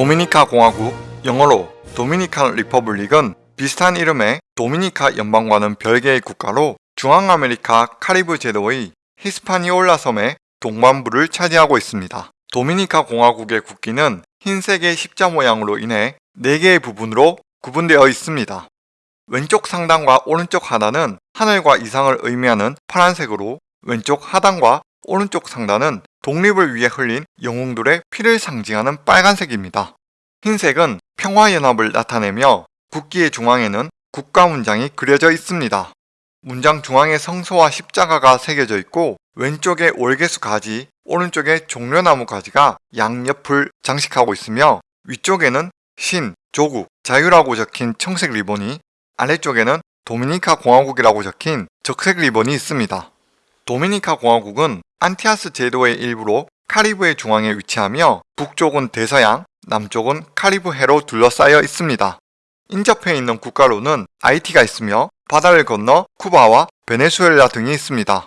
도미니카 공화국, 영어로 Dominican Republic은 비슷한 이름의 도미니카 연방과는 별개의 국가로 중앙아메리카 카리브 제도의 히스파니올라 섬의 동반부를 차지하고 있습니다. 도미니카 공화국의 국기는 흰색의 십자 모양으로 인해 4개의 부분으로 구분되어 있습니다. 왼쪽 상단과 오른쪽 하단은 하늘과 이상을 의미하는 파란색으로 왼쪽 하단과 오른쪽 상단은 독립을 위해 흘린 영웅들의 피를 상징하는 빨간색입니다. 흰색은 평화연합을 나타내며 국기의 중앙에는 국가 문장이 그려져 있습니다. 문장 중앙에 성서와 십자가가 새겨져 있고 왼쪽에 월계수 가지, 오른쪽에 종려나무 가지가 양옆을 장식하고 있으며 위쪽에는 신, 조국, 자유라고 적힌 청색 리본이 아래쪽에는 도미니카 공화국이라고 적힌 적색 리본이 있습니다. 도미니카 공화국은 안티야스 제도의 일부로 카리브의 중앙에 위치하며 북쪽은 대서양, 남쪽은 카리브 해로 둘러싸여 있습니다. 인접해 있는 국가로는 아이티가 있으며 바다를 건너 쿠바와 베네수엘라 등이 있습니다.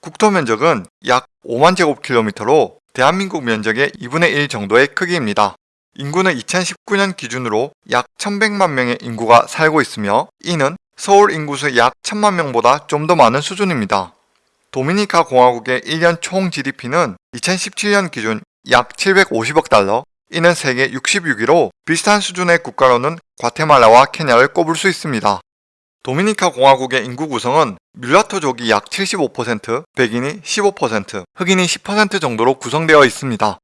국토 면적은 약 5만 제곱킬로미터로 대한민국 면적의 2분의 1 정도의 크기입니다. 인구는 2019년 기준으로 약 1100만 명의 인구가 살고 있으며 이는 서울 인구수 약 1000만 명보다 좀 더 많은 수준입니다. 도미니카 공화국의 1년 총 GDP는 2017년 기준 약 750억 달러, 이는 세계 66위로 비슷한 수준의 국가로는 과테말라와 케냐를 꼽을 수 있습니다. 도미니카 공화국의 인구 구성은 뮬라토족이 약 75%, 백인이 15%, 흑인이 10% 정도로 구성되어 있습니다.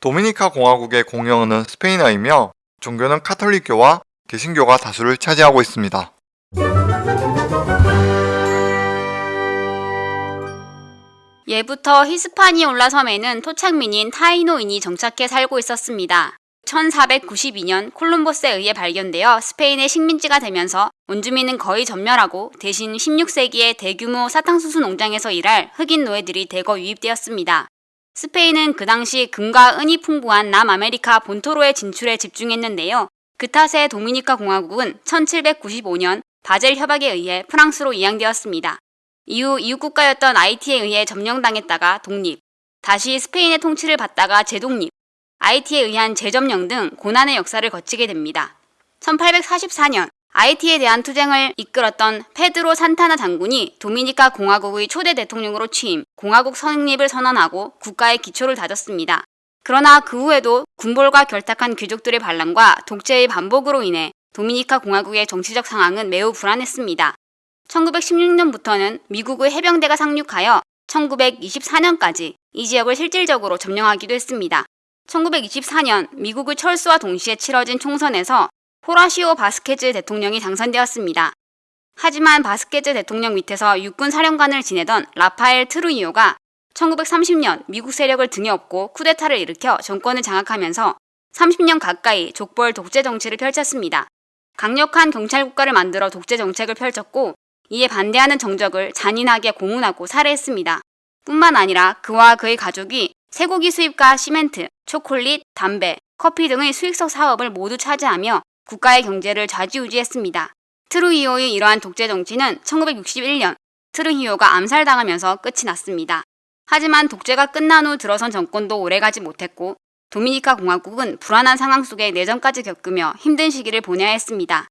도미니카 공화국의 공영어는 스페인어이며 종교는 카톨릭교와 개신교가 다수를 차지하고 있습니다. 예부터 히스파니올라 섬에는 토착민인 타이노인이 정착해 살고 있었습니다. 1492년 콜럼버스에 의해 발견되어 스페인의 식민지가 되면서 원주민은 거의 전멸하고 대신 16세기에 대규모 사탕수수 농장에서 일할 흑인 노예들이 대거 유입되었습니다. 스페인은 그 당시 금과 은이 풍부한 남아메리카 본토로의 진출에 집중했는데요. 그 탓에 도미니카 공화국은 1795년 바젤 협약에 의해 프랑스로 이양되었습니다. 이후 이웃국가였던 아이티에 의해 점령당했다가 독립, 다시 스페인의 통치를 받다가 재독립, 아이티에 의한 재점령 등 고난의 역사를 거치게 됩니다. 1844년 아이티에 대한 투쟁을 이끌었던 페드로 산타나 장군이 도미니카 공화국의 초대 대통령으로 취임, 공화국 성립을 선언하고 국가의 기초를 다졌습니다. 그러나 그 후에도 군벌과 결탁한 귀족들의 반란과 독재의 반복으로 인해 도미니카 공화국의 정치적 상황은 매우 불안했습니다. 1916년부터는 미국의 해병대가 상륙하여 1924년까지 이 지역을 실질적으로 점령하기도 했습니다. 1924년 미국의 철수와 동시에 치러진 총선에서 호라시오 바스케즈 대통령이 당선되었습니다. 하지만 바스케즈 대통령 밑에서 육군 사령관을 지내던 라파엘 트루이오가 1930년 미국 세력을 등에 업고 쿠데타를 일으켜 정권을 장악하면서 30년 가까이 족벌 독재 정치를 펼쳤습니다. 강력한 경찰 국가를 만들어 독재 정책을 펼쳤고 이에 반대하는 정적을 잔인하게 고문하고 살해했습니다. 뿐만 아니라 그와 그의 가족이 쇠고기 수입과 시멘트, 초콜릿, 담배, 커피 등의 수익성 사업을 모두 차지하며 국가의 경제를 좌지우지했습니다. 트루히오의 이러한 독재 정치는 1961년 트루히오가 암살당하면서 끝이 났습니다. 하지만 독재가 끝난 후 들어선 정권도 오래가지 못했고 도미니카 공화국은 불안한 상황 속에 내전까지 겪으며 힘든 시기를 보내야 했습니다.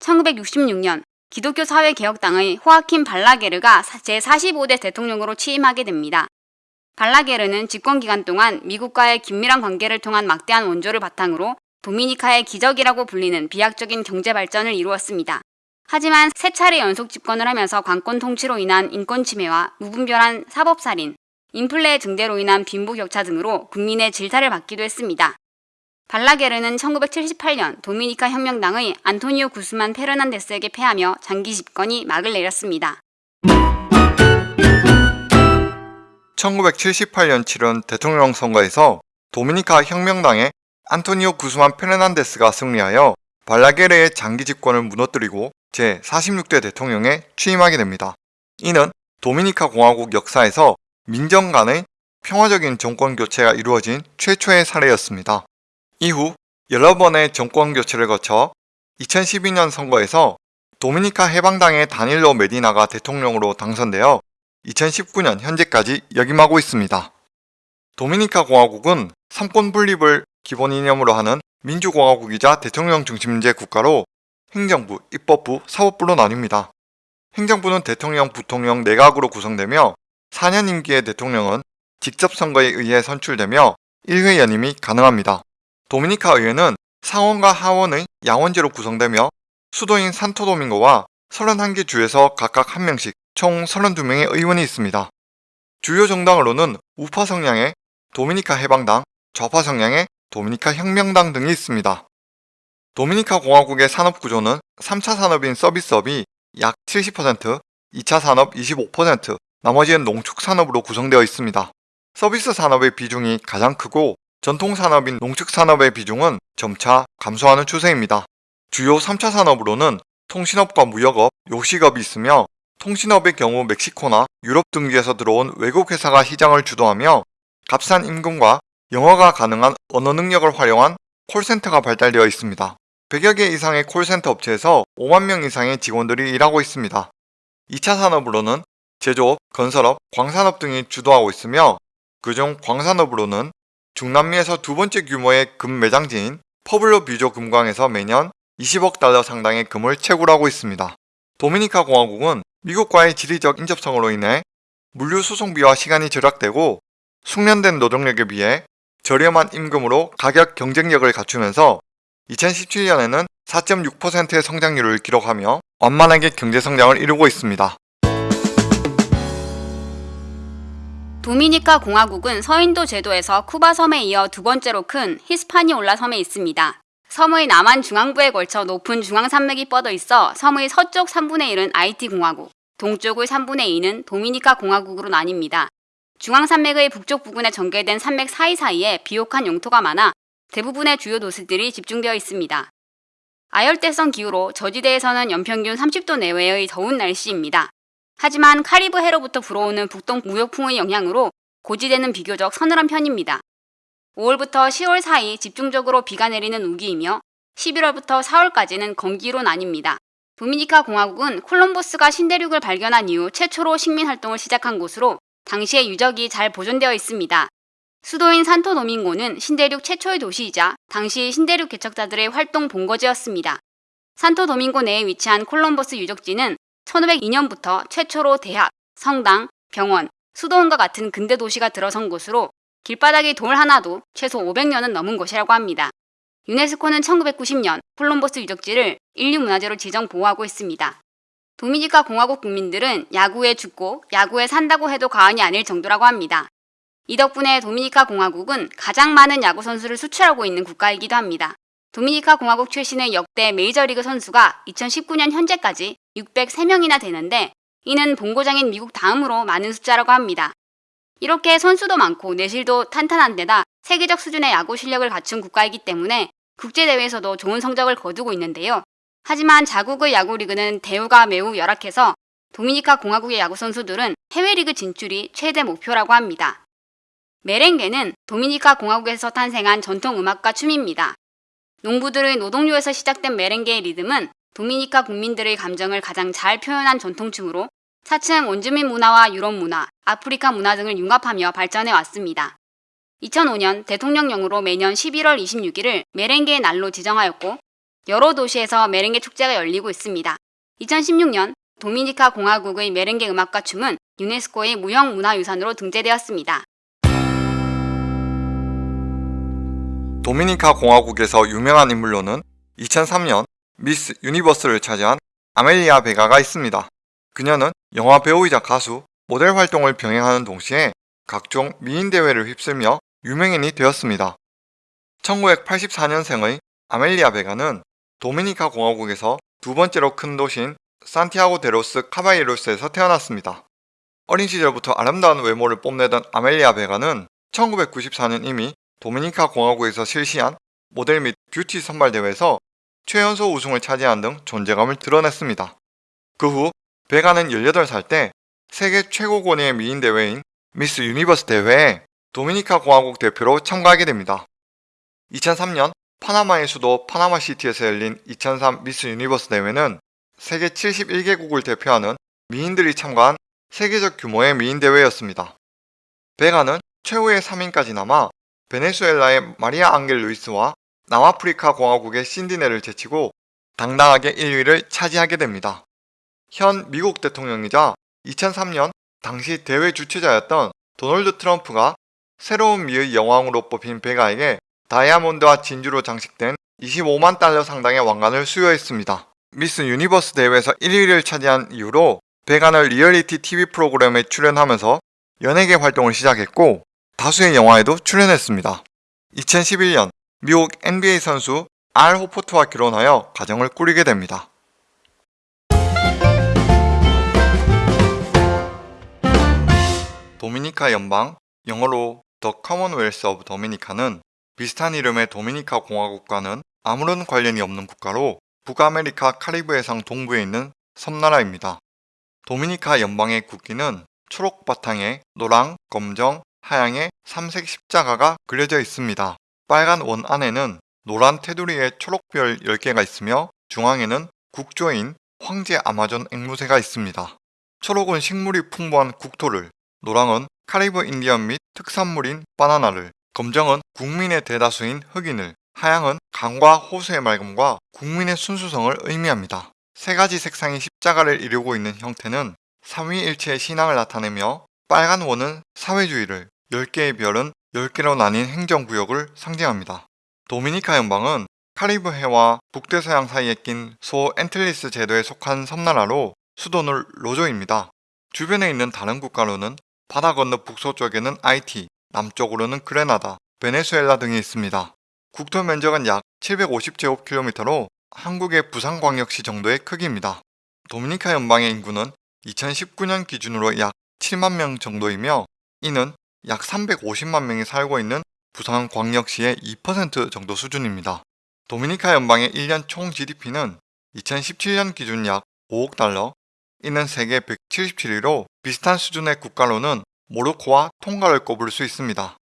1966년 기독교 사회개혁당의 호아킨 발라게르가 제45대 대통령으로 취임하게 됩니다. 발라게르는 집권기간 동안 미국과의 긴밀한 관계를 통한 막대한 원조를 바탕으로 도미니카의 기적이라고 불리는 비약적인 경제 발전을 이루었습니다. 하지만 세 차례 연속 집권을 하면서 관권 통치로 인한 인권 침해와 무분별한 사법살인, 인플레 증대로 인한 빈부격차 등으로 국민의 질타를 받기도 했습니다. 발라게르는 1978년 도미니카 혁명당의 안토니오 구스만 페르난데스에게 패하며 장기 집권이 막을 내렸습니다. 1978년 치른 대통령 선거에서 도미니카 혁명당의 안토니오 구스만 페르난데스가 승리하여 발라게르의 장기 집권을 무너뜨리고 제46대 대통령에 취임하게 됩니다. 이는 도미니카 공화국 역사에서 민정 간의 평화적인 정권 교체가 이루어진 최초의 사례였습니다. 이후 여러 번의 정권 교체를 거쳐 2012년 선거에서 도미니카 해방당의 다닐로 메디나가 대통령으로 당선되어 2019년 현재까지 역임하고 있습니다. 도미니카 공화국은 삼권 분립을 기본 이념으로 하는 민주공화국이자 대통령 중심제 국가로 행정부, 입법부, 사법부로 나뉩니다. 행정부는 대통령, 부통령, 내각으로 구성되며 4년 임기의 대통령은 직접 선거에 의해 선출되며 1회 연임이 가능합니다. 도미니카 의회는 상원과 하원의 양원제로 구성되며 수도인 산토도밍고와 31개 주에서 각각 한 명씩 총 32명의 의원이 있습니다. 주요 정당으로는 우파 성향의 도미니카 해방당, 좌파 성향의 도미니카 혁명당 등이 있습니다. 도미니카 공화국의 산업 구조는 3차 산업인 서비스업이 약 70%, 2차 산업 25%, 나머지는 농축 산업으로 구성되어 있습니다. 서비스 산업의 비중이 가장 크고 전통 산업인 농축 산업의 비중은 점차 감소하는 추세입니다. 주요 3차 산업으로는 통신업과 무역업, 요식업이 있으며 통신업의 경우 멕시코나 유럽 등지에서 들어온 외국 회사가 시장을 주도하며 값싼 임금과 영어가 가능한 언어 능력을 활용한 콜센터가 발달되어 있습니다. 100여 개 이상의 콜센터 업체에서 5만 명 이상의 직원들이 일하고 있습니다. 2차 산업으로는 제조업, 건설업, 광산업 등이 주도하고 있으며 그중 광산업으로는 중남미에서 두 번째 규모의 금 매장지인 푸에블로 비에호 금광에서 매년 20억 달러 상당의 금을 채굴하고 있습니다. 도미니카 공화국은 미국과의 지리적 인접성으로 인해 물류 수송비와 시간이 절약되고 숙련된 노동력에 비해 저렴한 임금으로 가격 경쟁력을 갖추면서 2017년에는 4.6%의 성장률을 기록하며 완만하게 경제 성장을 이루고 있습니다. 도미니카 공화국은 서인도 제도에서 쿠바 섬에 이어 두 번째로 큰 히스파니올라 섬에 있습니다. 섬의 남한 중앙부에 걸쳐 높은 중앙산맥이 뻗어 있어 섬의 서쪽 3분의 1은 아이티 공화국, 동쪽의 3분의 2는 도미니카 공화국으로 나뉩니다. 중앙산맥의 북쪽 부근에 전개된 산맥 사이사이에 비옥한 영토가 많아 대부분의 주요 도시들이 집중되어 있습니다. 아열대성 기후로 저지대에서는 연평균 30도 내외의 더운 날씨입니다. 하지만 카리브 해로부터 불어오는 북동 무역풍의 영향으로 고지대는 비교적 서늘한 편입니다. 5월부터 10월 사이 집중적으로 비가 내리는 우기이며 11월부터 4월까지는 건기로 나뉩니다. 도미니카 공화국은 콜럼버스가 신대륙을 발견한 이후 최초로 식민 활동을 시작한 곳으로 당시의 유적이 잘 보존되어 있습니다. 수도인 산토 도밍고는 신대륙 최초의 도시이자 당시 신대륙 개척자들의 활동 본거지였습니다. 산토 도밍고 내에 위치한 콜럼버스 유적지는 1502년부터 최초로 대학, 성당, 병원, 수도원과 같은 근대 도시가 들어선 곳으로 길바닥에 돌 하나도 최소 500년은 넘은 것이라고 합니다. 유네스코는 1990년 콜럼버스 유적지를 인류문화재로 지정 보호하고 있습니다. 도미니카 공화국 국민들은 야구에 죽고 야구에 산다고 해도 과언이 아닐 정도라고 합니다. 이 덕분에 도미니카 공화국은 가장 많은 야구 선수를 수출하고 있는 국가이기도 합니다. 도미니카 공화국 출신의 역대 메이저리그 선수가 2019년 현재까지 603명이나 되는데 이는 본고장인 미국 다음으로 많은 숫자라고 합니다. 이렇게 선수도 많고 내실도 탄탄한 데다 세계적 수준의 야구 실력을 갖춘 국가이기 때문에 국제대회에서도 좋은 성적을 거두고 있는데요. 하지만 자국의 야구 리그는 대우가 매우 열악해서 도미니카 공화국의 야구 선수들은 해외 리그 진출이 최대 목표라고 합니다. 메렝게는 도미니카 공화국에서 탄생한 전통 음악과 춤입니다. 농부들의 노동요에서 시작된 메렝게의 리듬은 도미니카 국민들의 감정을 가장 잘 표현한 전통춤으로 차츰 원주민 문화와 유럽 문화, 아프리카 문화 등을 융합하며 발전해 왔습니다. 2005년 대통령령으로 매년 11월 26일을 메렝게의 날로 지정하였고 여러 도시에서 메렝게 축제가 열리고 있습니다. 2016년 도미니카 공화국의 메렝게 음악과 춤은 유네스코의 무형 문화유산으로 등재되었습니다. 도미니카 공화국에서 유명한 인물로는 2003년 미스 유니버스를 차지한 아멜리아 베가가 있습니다. 그녀는 영화 배우이자 가수, 모델 활동을 병행하는 동시에 각종 미인 대회를 휩쓸며 유명인이 되었습니다. 1984년생의 아멜리아 베가는 도미니카 공화국에서 두 번째로 큰 도시인 산티아고 데 로스 카바예로스에서 태어났습니다. 어린 시절부터 아름다운 외모를 뽐내던 아멜리아 베가는 1994년 이미 도미니카 공화국에서 실시한 모델 및 뷰티 선발 대회에서 최연소 우승을 차지한 등 존재감을 드러냈습니다. 그 후 베가는 18살 때 세계 최고 권위의 미인 대회인 미스 유니버스 대회에 도미니카 공화국 대표로 참가하게 됩니다. 2003년 파나마의 수도 파나마시티에서 열린 2003 미스 유니버스 대회는 세계 71개국을 대표하는 미인들이 참가한 세계적 규모의 미인 대회였습니다. 베가는 최후의 3인까지 남아 베네수엘라의 마리아 앙겔 루이스와 남아프리카 공화국의 신디네를 제치고 당당하게 1위를 차지하게 됩니다. 현 미국 대통령이자 2003년 당시 대회 주최자였던 도널드 트럼프가 새로운 미의 여왕으로 뽑힌 베가에게 다이아몬드와 진주로 장식된 25만 달러 상당의 왕관을 수여했습니다. 미스 유니버스 대회에서 1위를 차지한 이후로 베가는 리얼리티 TV 프로그램에 출연하면서 연예계 활동을 시작했고 다수의 영화에도 출연했습니다. 2011년 미국 NBA 선수 알 호포드와 결혼하여 가정을 꾸리게 됩니다. 도미니카 연방, 영어로 The Commonwealth of Dominica는 비슷한 이름의 도미니카 공화국과는 아무런 관련이 없는 국가로 북아메리카 카리브 해상 동부에 있는 섬나라입니다. 도미니카 연방의 국기는 초록 바탕에 노랑, 검정, 하양의 삼색 십자가가 그려져 있습니다. 빨간 원 안에는 노란 테두리에 초록별 10개가 있으며 중앙에는 국조인 황제 아마존 앵무새가 있습니다. 초록은 식물이 풍부한 국토를, 노랑은 카리브 인디언 및 특산물인 바나나를, 검정은 국민의 대다수인 흑인을, 하양은 강과 호수의 맑음과 국민의 순수성을 의미합니다. 세 가지 색상의 십자가를 이루고 있는 형태는 삼위일체의 신앙을 나타내며 빨간 원은 사회주의를, 10개의 별은 10개로 나뉜 행정구역을 상징합니다. 도미니카 연방은 카리브 해와 북대서양 사이에 낀 소앤틸리스 제도에 속한 섬나라로 수도는 로조입니다. 주변에 있는 다른 국가로는 바다 건너 북서쪽에는 아이티, 남쪽으로는 그레나다, 베네수엘라 등이 있습니다. 국토 면적은 약 750제곱킬로미터로 한국의 부산광역시 정도의 크기입니다. 도미니카 연방의 인구는 2019년 기준으로 약 7만 명 정도이며 이는 약 350만 명이 살고 있는 부산 광역시의 2% 정도 수준입니다. 도미니카 연방의 1년 총 GDP는 2017년 기준 약 5억 달러, 이는 세계 177위로 비슷한 수준의 국가로는 모로코와 통가를 꼽을 수 있습니다.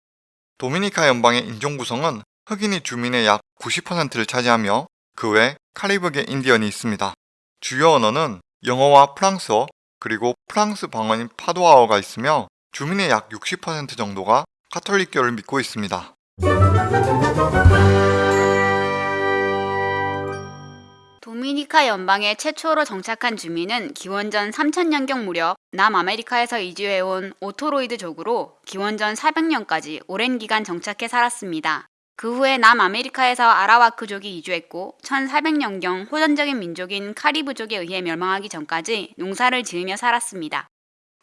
도미니카 연방의 인종 구성은 흑인이 주민의 약 90%를 차지하며 그 외 카리브계 인디언이 있습니다. 주요 언어는 영어와 프랑스어 그리고 프랑스 방언인 파투아어가 있으며 주민의 약 60% 정도가 카톨릭교를 믿고 있습니다. 도미니카 연방에 최초로 정착한 주민은 기원전 3000년경 무렵 남아메리카에서 이주해온 오토이로이드족으로 기원전 400년까지 오랜 기간 정착해 살았습니다. 그 후에 남아메리카에서 아라와크족이 이주했고 1400년경 호전적인 민족인 카리브족에 의해 멸망하기 전까지 농사를 지으며 살았습니다.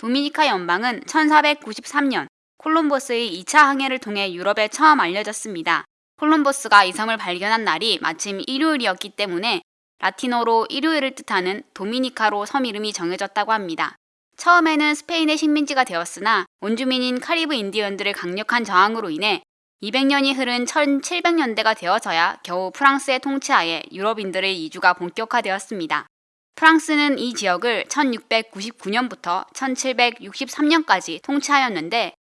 도미니카 연방은 1493년 콜럼버스의 2차 항해를 통해 유럽에 처음 알려졌습니다. 콜럼버스가 이 섬을 발견한 날이 마침 일요일이었기 때문에 라틴어로 일요일을 뜻하는 도미니카로 섬 이름이 정해졌다고 합니다. 처음에는 스페인의 식민지가 되었으나 원주민인 카리브 인디언들의 강력한 저항으로 인해 200년이 흐른 1700년대가 되어서야 겨우 프랑스의 통치하에 유럽인들의 이주가 본격화되었습니다. 프랑스는 이 지역을 1699년부터 1763년까지 통치하였는데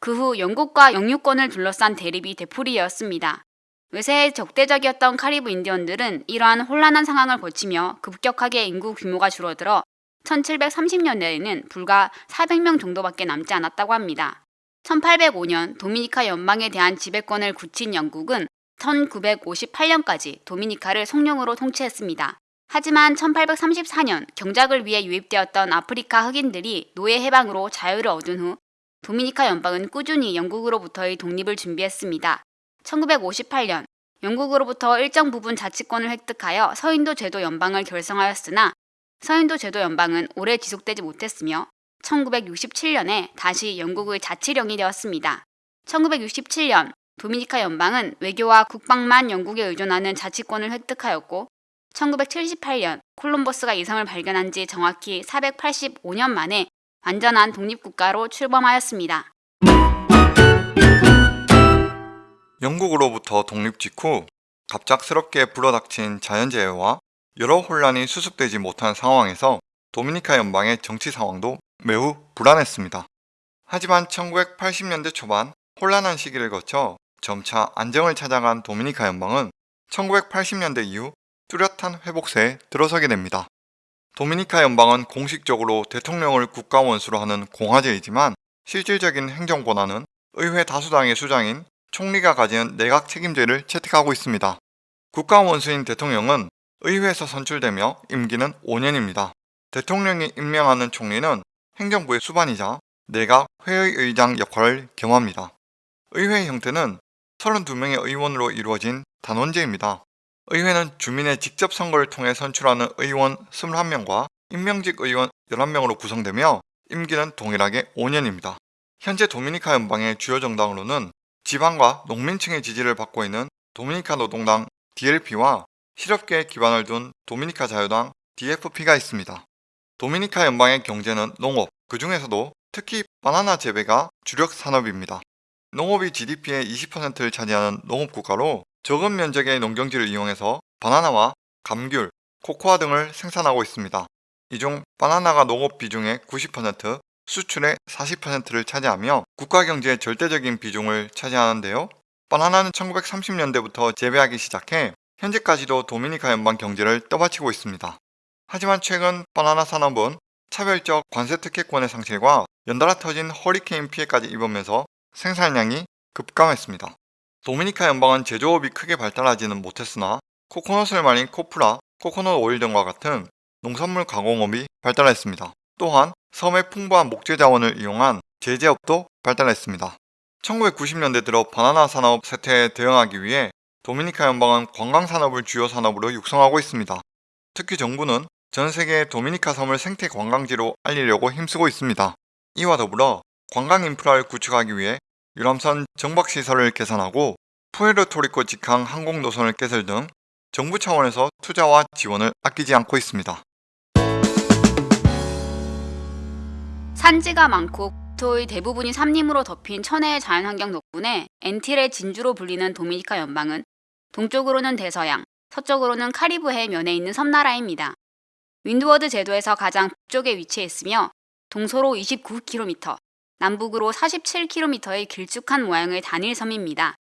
그 후 영국과 영유권을 둘러싼 대립이 되풀이되었습니다. 외세에 적대적이었던 카리브 인디언들은 이러한 혼란한 상황을 거치며 급격하게 인구 규모가 줄어들어 1730년대에는 불과 400명 정도밖에 남지 않았다고 합니다. 1805년 도미니카 연방에 대한 지배권을 굳힌 영국은 1958년까지 도미니카를 성령으로 통치했습니다. 하지만 1834년 경작을 위해 유입되었던 아프리카 흑인들이 노예 해방으로 자유를 얻은 후 도미니카 연방은 꾸준히 영국으로부터의 독립을 준비했습니다. 1958년 영국으로부터 일정 부분 자치권을 획득하여 서인도 제도 연방을 결성하였으나 서인도 제도 연방은 오래 지속되지 못했으며 1967년에 다시 영국의 자치령이 되었습니다. 1967년 도미니카 연방은 외교와 국방만 영국에 의존하는 자치권을 획득하였고 1978년 콜럼버스가 이 섬을 발견한 지 정확히 485년 만에 완전한 독립국가로 출범하였습니다. 영국으로부터 독립 직후 갑작스럽게 불어닥친 자연재해와 여러 혼란이 수습되지 못한 상황에서 도미니카 연방의 정치 상황도 매우 불안했습니다. 하지만 1980년대 초반 혼란한 시기를 거쳐 점차 안정을 찾아간 도미니카 연방은 1980년대 이후 뚜렷한 회복세에 들어서게 됩니다. 도미니카 연방은 공식적으로 대통령을 국가 원수로 하는 공화제이지만 실질적인 행정 권한은 의회 다수당의 수장인 총리가 가지는 내각 책임제를 채택하고 있습니다. 국가 원수인 대통령은 의회에서 선출되며 임기는 5년입니다. 대통령이 임명하는 총리는 행정부의 수반이자 내각 회의의장 역할을 겸합니다. 의회 형태는 32명의 의원으로 이루어진 단원제입니다. 의회는 주민의 직접 선거를 통해 선출하는 의원 21명과 임명직 의원 11명으로 구성되며 임기는 동일하게 5년입니다. 현재 도미니카 연방의 주요 정당으로는 지방과 농민층의 지지를 받고 있는 도미니카 노동당 DLP와 실업계에 기반을 둔 도미니카 자유당 DFP가 있습니다. 도미니카 연방의 경제는 농업, 그 중에서도 특히 바나나 재배가 주력 산업입니다. 농업이 GDP의 20%를 차지하는 농업국가로 적은 면적의 농경지를 이용해서 바나나와 감귤, 코코아 등을 생산하고 있습니다. 이 중 바나나가 농업 비중의 90%, 수출의 40%를 차지하며 국가 경제의 절대적인 비중을 차지하는데요. 바나나는 1930년대부터 재배하기 시작해 현재까지도 도미니카 연방 경제를 떠받치고 있습니다. 하지만 최근 바나나 산업은 차별적 관세 특혜권의 상실과 연달아 터진 허리케인 피해까지 입으면서 생산량이 급감했습니다. 도미니카 연방은 제조업이 크게 발달하지는 못했으나 코코넛을 말린 코프라, 코코넛 오일 등과 같은 농산물 가공업이 발달했습니다. 또한 섬의 풍부한 목재 자원을 이용한 제재업도 발달했습니다. 1990년대 들어 바나나 산업 쇠퇴에 대응하기 위해 도미니카 연방은 관광 산업을 주요 산업으로 육성하고 있습니다. 특히 정부는 전 세계 도미니카 섬을 생태 관광지로 알리려고 힘쓰고 있습니다. 이와 더불어 관광 인프라를 구축하기 위해 유람선 정박 시설을 개선하고 푸에르토리코 직항 항공 노선을 개설 등 정부 차원에서 투자와 지원을 아끼지 않고 있습니다. 산지가 많고 국토의 대부분이 삼림으로 덮인 천혜의 자연환경 덕분에 엔틸의 진주로 불리는 도미니카 연방은 동쪽으로는 대서양, 서쪽으로는 카리브해 면에 있는 섬나라입니다. 윈드워드 제도에서 가장 북쪽에 위치해 있으며 동서로 29km, 남북으로 47km의 길쭉한 모양의 단일 섬입니다.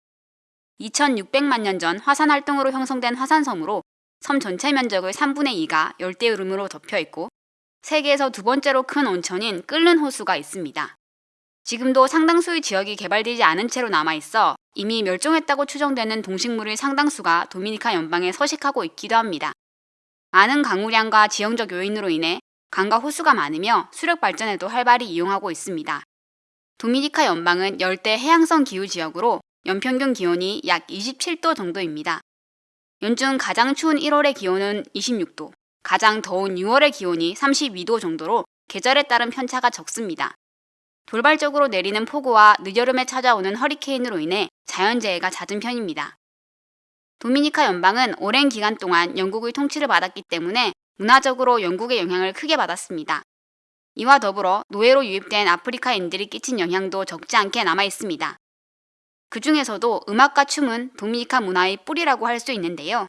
2600만 년 전 화산 활동으로 형성된 화산섬으로 섬 전체 면적의 3분의 2가 열대우림으로 덮여 있고 세계에서 두 번째로 큰 온천인 끓는 호수가 있습니다. 지금도 상당수의 지역이 개발되지 않은 채로 남아있어 이미 멸종했다고 추정되는 동식물의 상당수가 도미니카 연방에 서식하고 있기도 합니다. 많은 강우량과 지형적 요인으로 인해 강과 호수가 많으며 수력 발전에도 활발히 이용하고 있습니다. 도미니카 연방은 열대 해양성 기후 지역으로 연평균 기온이 약 27도 정도입니다. 연중 가장 추운 1월의 기온은 26도, 가장 더운 6월의 기온이 32도 정도로 계절에 따른 편차가 적습니다. 돌발적으로 내리는 폭우와 늦여름에 찾아오는 허리케인으로 인해 자연재해가 잦은 편입니다. 도미니카 연방은 오랜 기간 동안 영국의 통치를 받았기 때문에 문화적으로 영국의 영향을 크게 받았습니다. 이와 더불어 노예로 유입된 아프리카인들이 끼친 영향도 적지 않게 남아 있습니다. 그 중에서도 음악과 춤은 도미니카 문화의 뿌리라고 할 수 있는데요.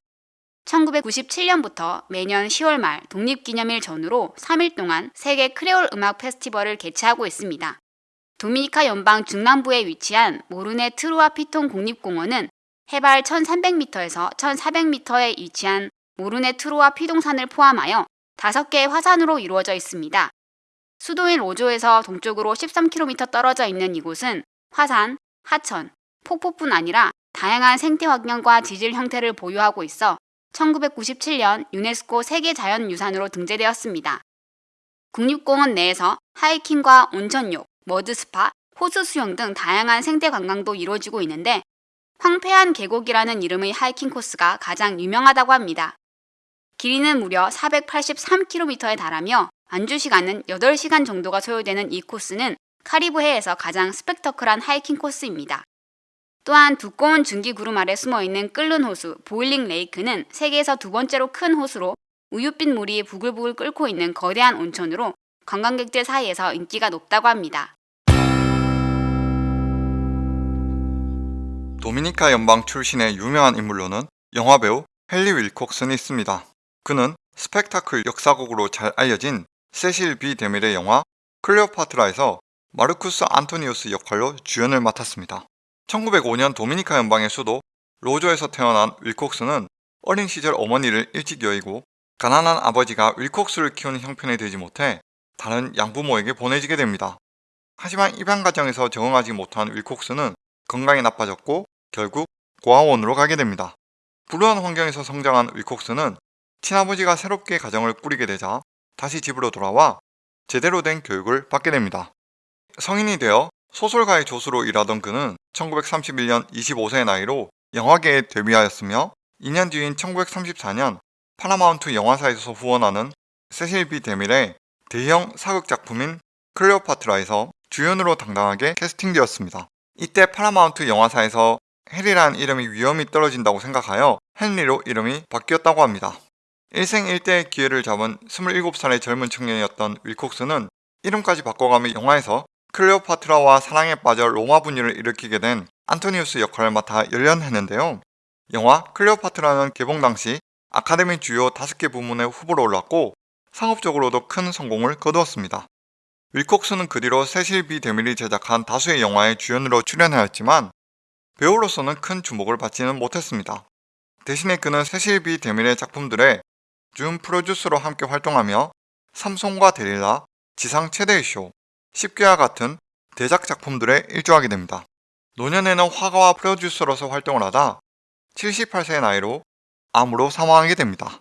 1997년부터 매년 10월 말 독립기념일 전후로 3일 동안 세계 크레올 음악 페스티벌을 개최하고 있습니다. 도미니카 연방 중남부에 위치한 모르네 트루아 피통 국립공원은 해발 1300m에서 1400m에 위치한 모르네 트루아 피동산을 포함하여 5개의 화산으로 이루어져 있습니다. 수도인 로조에서 동쪽으로 13km 떨어져 있는 이곳은 화산, 하천, 폭포뿐 아니라 다양한 생태 환경과 지질 형태를 보유하고 있어 1997년 유네스코 세계자연유산으로 등재되었습니다. 국립공원 내에서 하이킹과 온천욕, 머드스파, 호수 수영 등 다양한 생태 관광도 이루어지고 있는데 황폐한 계곡이라는 이름의 하이킹 코스가 가장 유명하다고 합니다. 길이는 무려 483km에 달하며 완주 시간은 8시간 정도가 소요되는 이 코스는 카리브해에서 가장 스펙터클한 하이킹 코스입니다. 또한 두꺼운 중기 구름 아래 숨어 있는 끓는 호수 보일링 레이크는 세계에서 두 번째로 큰 호수로 우윳빛 물이 부글부글 끓고 있는 거대한 온천으로 관광객들 사이에서 인기가 높다고 합니다. 도미니카 연방 출신의 유명한 인물로는 영화배우 헨리 윌콕슨이 있습니다. 그는 스펙타클 역사곡으로 잘 알려진 세실 비 데밀의 영화 클레오파트라에서 마르쿠스 안토니우스 역할로 주연을 맡았습니다. 1905년 도미니카 연방의 수도 로조에서 태어난 윌콕스는 어린 시절 어머니를 일찍 여의고 가난한 아버지가 윌콕스를 키우는 형편이 되지 못해 다른 양부모에게 보내지게 됩니다. 하지만 입양 과정에서 적응하지 못한 윌콕스는 건강이 나빠졌고 결국 고아원으로 가게 됩니다. 불우한 환경에서 성장한 윌콕스는 친아버지가 새롭게 가정을 꾸리게 되자 다시 집으로 돌아와 제대로 된 교육을 받게 됩니다. 성인이 되어 소설가의 조수로 일하던 그는 1931년 25세의 나이로 영화계에 데뷔하였으며 2년 뒤인 1934년 파라마운트 영화사에서 후원하는 세실 B 데밀의 대형 사극 작품인 클레오파트라에서 주연으로 당당하게 캐스팅되었습니다. 이때 파라마운트 영화사에서 해리라는 이름이 위엄이 떨어진다고 생각하여 헨리로 이름이 바뀌었다고 합니다. 일생일대의 기회를 잡은 27살의 젊은 청년이었던 윌콕스는 이름까지 바꿔가며 영화에서 클레오파트라와 사랑에 빠져 로마 분열을 일으키게 된 안토니우스 역할을 맡아 열연했는데요. 영화 클레오파트라는 개봉 당시 아카데미 주요 5개 부문의 후보로 올랐고 상업적으로도 큰 성공을 거두었습니다. 윌콕스는 그 뒤로 세실 B 데밀이 제작한 다수의 영화에 주연으로 출연하였지만 배우로서는 큰 주목을 받지는 못했습니다. 대신에 그는 세실 B 데밀의 작품들에 준 프로듀서로 함께 활동하며 삼손과 데릴라, 지상 최대의 쇼, 십계와 같은 대작 작품들에 일조하게 됩니다. 노년에는 화가와 프로듀서로서 활동을 하다 78세의 나이로 암으로 사망하게 됩니다.